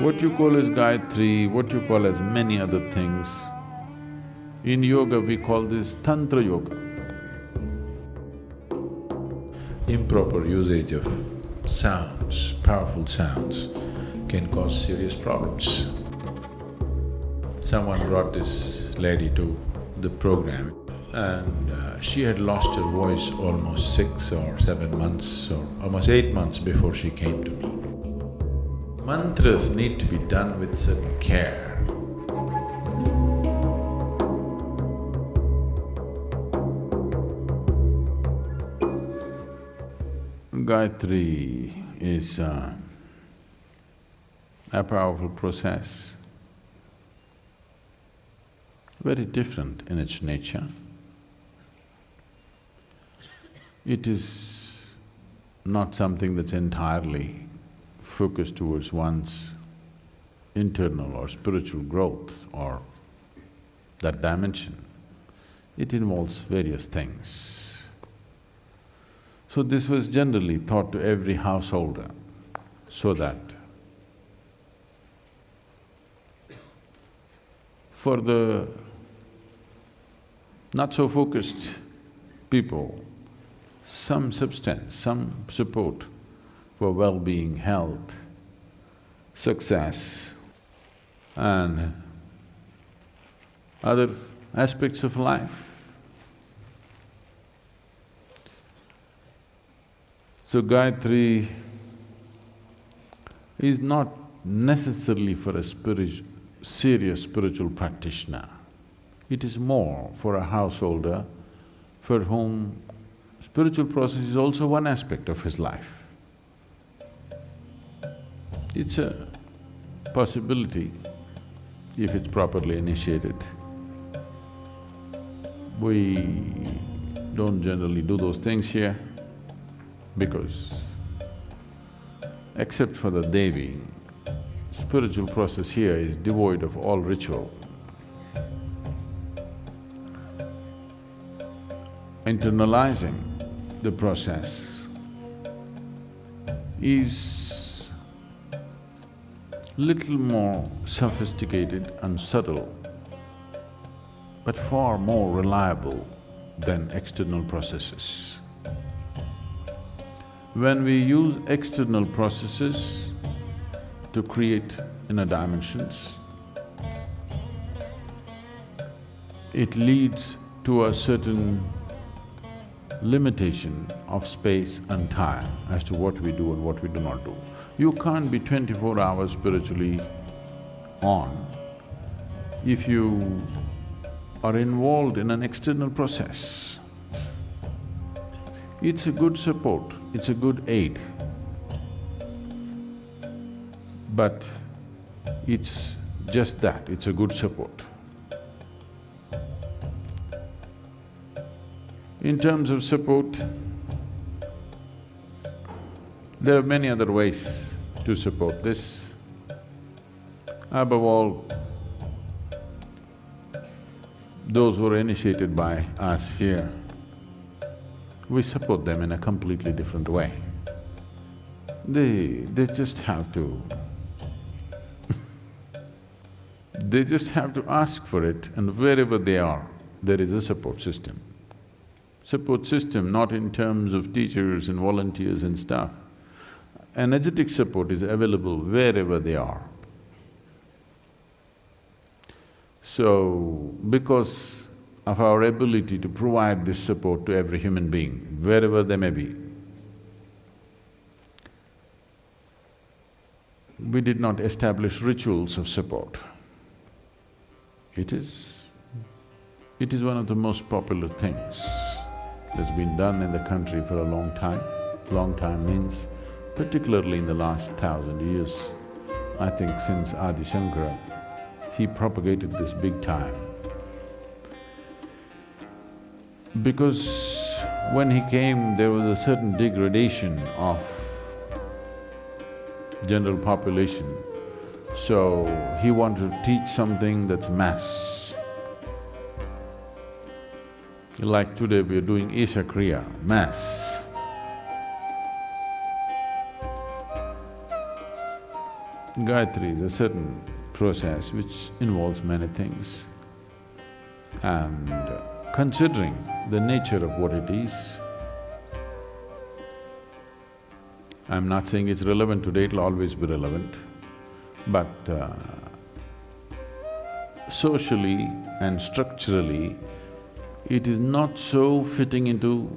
What you call as Gayatri, what you call as many other things, in yoga we call this Tantra Yoga. Improper usage of sounds, powerful sounds, can cause serious problems. Someone brought this lady to the program and uh, she had lost her voice almost six or seven months or almost eight months before she came to me. Mantras need to be done with certain care. Gayatri is uh, a powerful process, very different in its nature. It is not something that's entirely focused towards one's internal or spiritual growth or that dimension. It involves various things. So this was generally taught to every householder so that for the not so focused people, some substance, some support for well-being, health, success and other aspects of life. So Gayatri is not necessarily for a serious spiritual practitioner. It is more for a householder for whom spiritual process is also one aspect of his life. It's a possibility if it's properly initiated. We don't generally do those things here because except for the Devi, spiritual process here is devoid of all ritual. Internalizing the process is little more sophisticated and subtle, but far more reliable than external processes. When we use external processes to create inner dimensions, it leads to a certain limitation of space and time as to what we do and what we do not do. You can't be twenty-four hours spiritually on if you are involved in an external process. It's a good support, it's a good aid, but it's just that, it's a good support. In terms of support, there are many other ways to support this. Above all, those who are initiated by us here, we support them in a completely different way. They… they just have to they just have to ask for it and wherever they are, there is a support system support system, not in terms of teachers and volunteers and stuff. Energetic support is available wherever they are. So, because of our ability to provide this support to every human being, wherever they may be, we did not establish rituals of support. It is… it is one of the most popular things that's been done in the country for a long time. Long time means particularly in the last thousand years, I think since Adi Shankara, he propagated this big time. Because when he came, there was a certain degradation of general population, so he wanted to teach something that's mass. Like today we are doing Isha Kriya, Mass. Gayatri is a certain process which involves many things. And considering the nature of what it is, I'm not saying it's relevant today, it'll always be relevant, but uh, socially and structurally, it is not so fitting into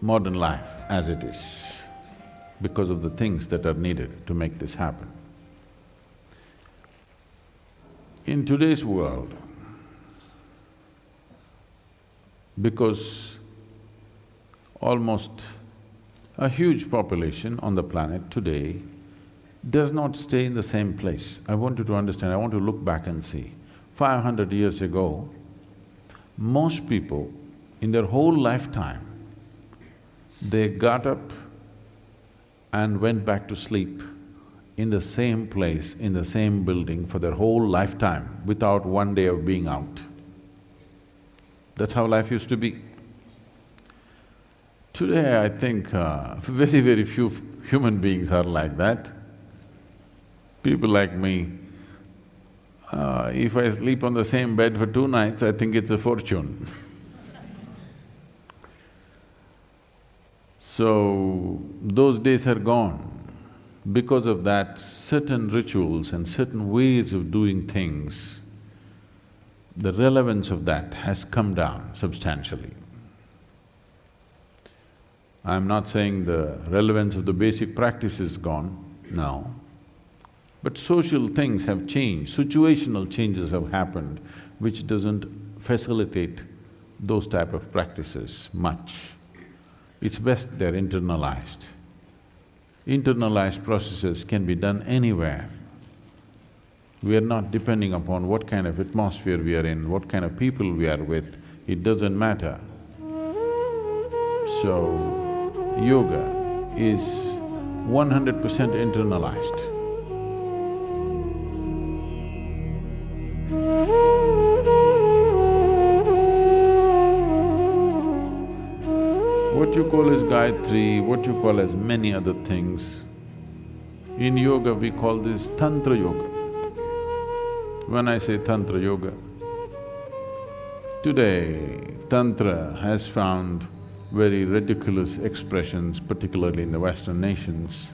modern life as it is because of the things that are needed to make this happen. In today's world, because almost a huge population on the planet today does not stay in the same place. I want you to understand, I want to look back and see. Five hundred years ago, most people in their whole lifetime, they got up and went back to sleep in the same place, in the same building for their whole lifetime without one day of being out. That's how life used to be. Today, I think uh, very, very few human beings are like that. People like me, uh, if I sleep on the same bed for two nights, I think it's a fortune So, those days are gone. Because of that, certain rituals and certain ways of doing things, the relevance of that has come down substantially. I'm not saying the relevance of the basic practice is gone, no. But social things have changed, situational changes have happened, which doesn't facilitate those type of practices much it's best they're internalized. Internalized processes can be done anywhere. We are not depending upon what kind of atmosphere we are in, what kind of people we are with, it doesn't matter. So, yoga is one hundred percent internalized. What you call as Gayatri, what you call as many other things, in yoga we call this Tantra Yoga. When I say Tantra Yoga, today Tantra has found very ridiculous expressions, particularly in the Western nations.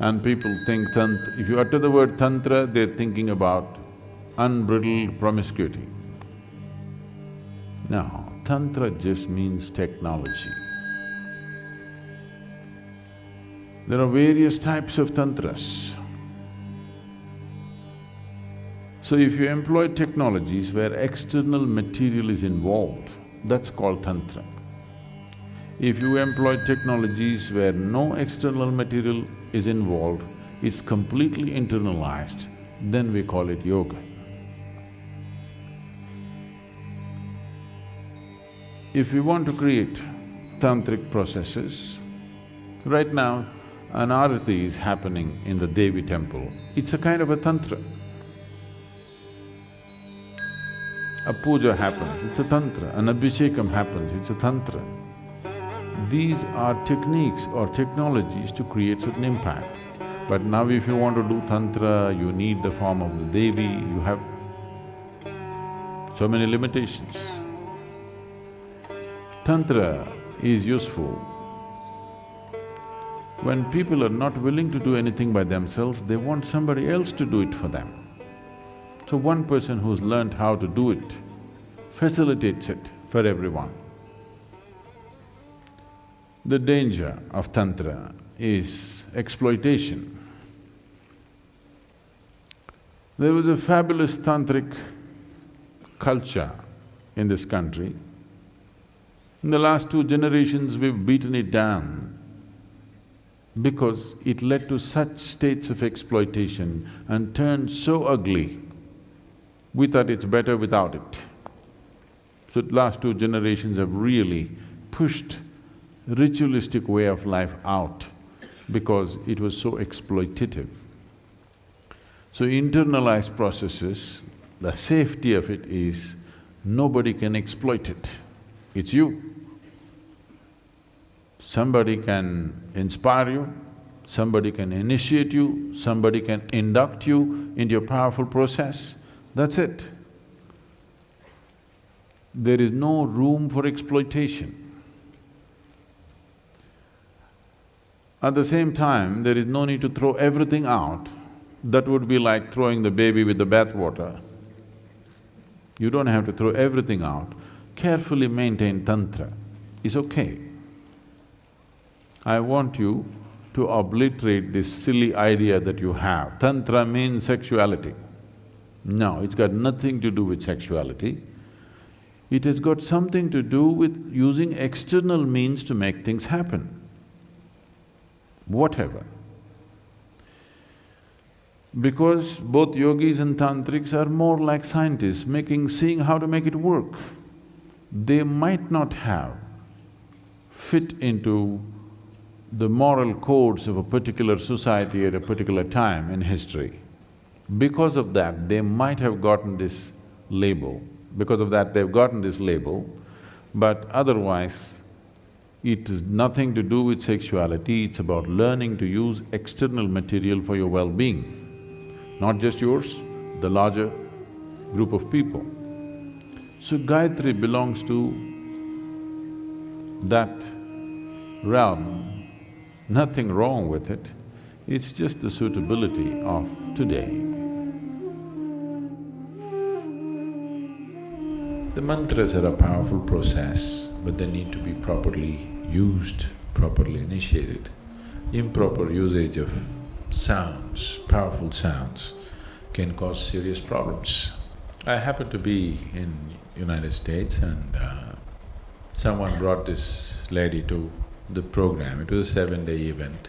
And people think Tantra… if you utter the word Tantra, they're thinking about unbridled promiscuity. No, Tantra just means technology. There are various types of tantras. So if you employ technologies where external material is involved, that's called tantra. If you employ technologies where no external material is involved, it's completely internalized, then we call it yoga. If we want to create tantric processes, right now an arati is happening in the Devi temple, it's a kind of a tantra. A puja happens, it's a tantra, an abhishekam happens, it's a tantra. These are techniques or technologies to create certain impact. But now if you want to do tantra, you need the form of the Devi, you have so many limitations. Tantra is useful. When people are not willing to do anything by themselves, they want somebody else to do it for them. So one person who's learned how to do it facilitates it for everyone. The danger of Tantra is exploitation. There was a fabulous tantric culture in this country in the last two generations, we've beaten it down because it led to such states of exploitation and turned so ugly, we thought it's better without it. So the last two generations have really pushed ritualistic way of life out because it was so exploitative. So internalized processes, the safety of it is nobody can exploit it, it's you. Somebody can inspire you, somebody can initiate you, somebody can induct you into a powerful process, that's it. There is no room for exploitation. At the same time, there is no need to throw everything out. That would be like throwing the baby with the bathwater. You don't have to throw everything out. Carefully maintain tantra is okay. I want you to obliterate this silly idea that you have. Tantra means sexuality. No, it's got nothing to do with sexuality. It has got something to do with using external means to make things happen. Whatever. Because both yogis and tantrics are more like scientists, making… seeing how to make it work. They might not have fit into the moral codes of a particular society at a particular time in history. Because of that, they might have gotten this label, because of that they've gotten this label, but otherwise, it is nothing to do with sexuality, it's about learning to use external material for your well-being not just yours, the larger group of people. So Gayatri belongs to that realm, nothing wrong with it, it's just the suitability of today. The mantras are a powerful process, but they need to be properly used, properly initiated. Improper usage of sounds, powerful sounds, can cause serious problems. I happened to be in United States and uh, someone brought this lady to the program. It was a seven-day event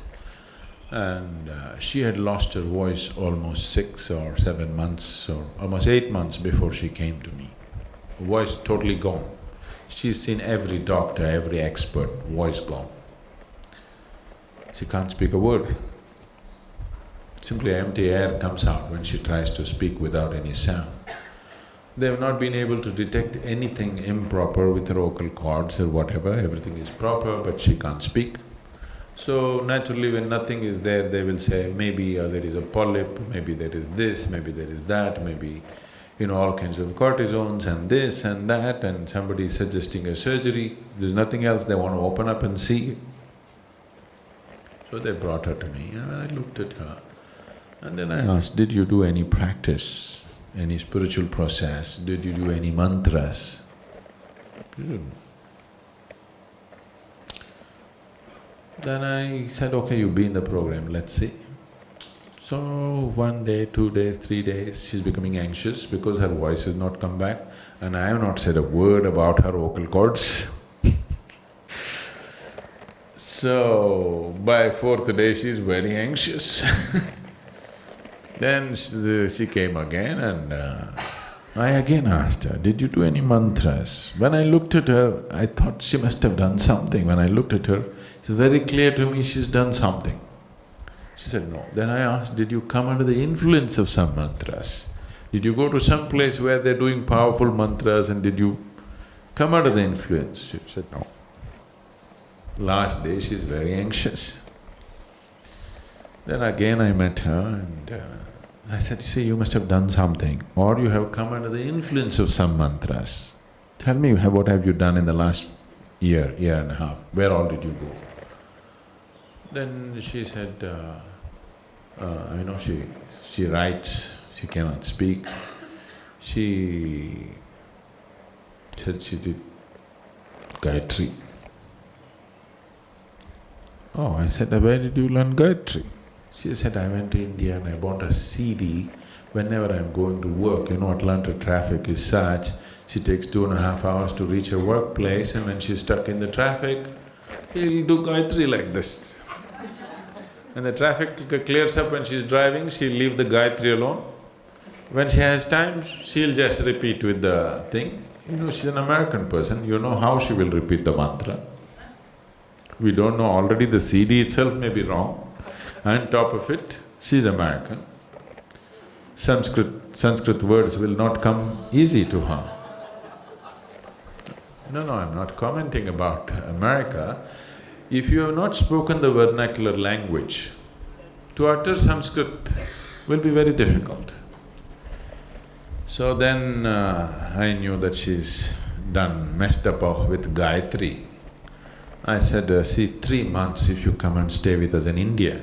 and uh, she had lost her voice almost six or seven months or almost eight months before she came to me. Voice totally gone. She's seen every doctor, every expert, voice gone. She can't speak a word. Simply empty air comes out when she tries to speak without any sound. They have not been able to detect anything improper with her vocal cords or whatever, everything is proper but she can't speak. So naturally when nothing is there, they will say maybe uh, there is a polyp, maybe there is this, maybe there is that, maybe you know, all kinds of cortisones and this and that and somebody is suggesting a surgery, there's nothing else, they want to open up and see. So they brought her to me and I looked at her. And then I asked, did you do any practice, any spiritual process? Did you do any mantras? Then I said, okay, you be in the program, let's see. So one day, two days, three days, she's becoming anxious because her voice has not come back and I have not said a word about her vocal cords. so, by fourth day, she's very anxious Then she came again and uh, I again asked her, did you do any mantras? When I looked at her, I thought she must have done something. When I looked at her, it's very clear to me she's done something. She said, no. Then I asked, did you come under the influence of some mantras? Did you go to some place where they're doing powerful mantras and did you come under the influence? She said, no. Last day she's very anxious. Then again I met her and uh, I said, see, you must have done something or you have come under the influence of some mantras. Tell me, what have you done in the last year, year and a half? Where all did you go? Then she said, uh, uh, you know, she… she writes, she cannot speak. She said she did Gayatri. Oh, I said, where did you learn Gayatri? She said, I went to India and I bought a CD. Whenever I'm going to work, you know Atlanta traffic is such, she takes two and a half hours to reach her workplace and when she's stuck in the traffic, she'll do Gayatri like this. When the traffic clears up when she's driving, she'll leave the Gayatri alone. When she has time, she'll just repeat with the thing. You know, she's an American person, you know how she will repeat the mantra. We don't know, already the CD itself may be wrong and top of it, she's American. Sanskrit… Sanskrit words will not come easy to her. No, no, I'm not commenting about America. If you have not spoken the vernacular language, To utter Sanskrit will be very difficult. So then uh, I knew that she's done, messed up with Gayatri. I said, uh, see, three months if you come and stay with us in India,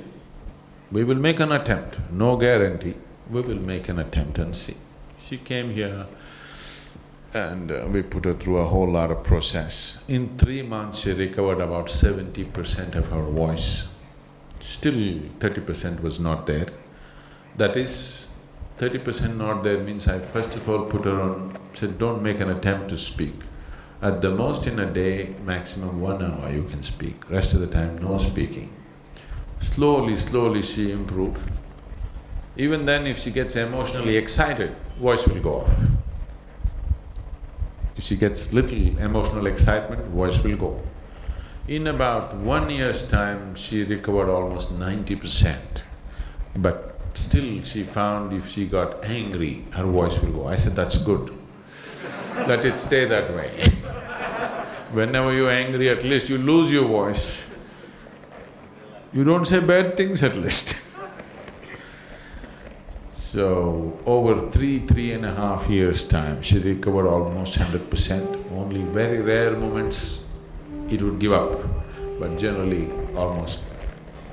we will make an attempt, no guarantee, we will make an attempt and see. She came here and uh, we put her through a whole lot of process. In three months, she recovered about seventy percent of her voice. Still thirty percent was not there. That is, thirty percent not there means I first of all put her on, said, don't make an attempt to speak. At the most in a day, maximum one hour you can speak, rest of the time no speaking. Slowly, slowly she improved. Even then if she gets emotionally excited, voice will go off. If she gets little emotional excitement, voice will go. In about one year's time, she recovered almost ninety percent. But still she found if she got angry, her voice will go. I said, that's good. Let it stay that way. Whenever you're angry, at least you lose your voice. You don't say bad things at least So, over three, three and a half years' time, she recovered almost hundred percent. Only very rare moments it would give up, but generally almost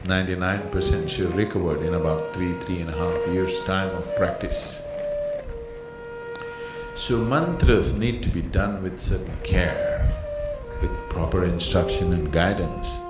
ninety-nine percent she recovered in about three, three and a half years' time of practice. So mantras need to be done with certain care, with proper instruction and guidance.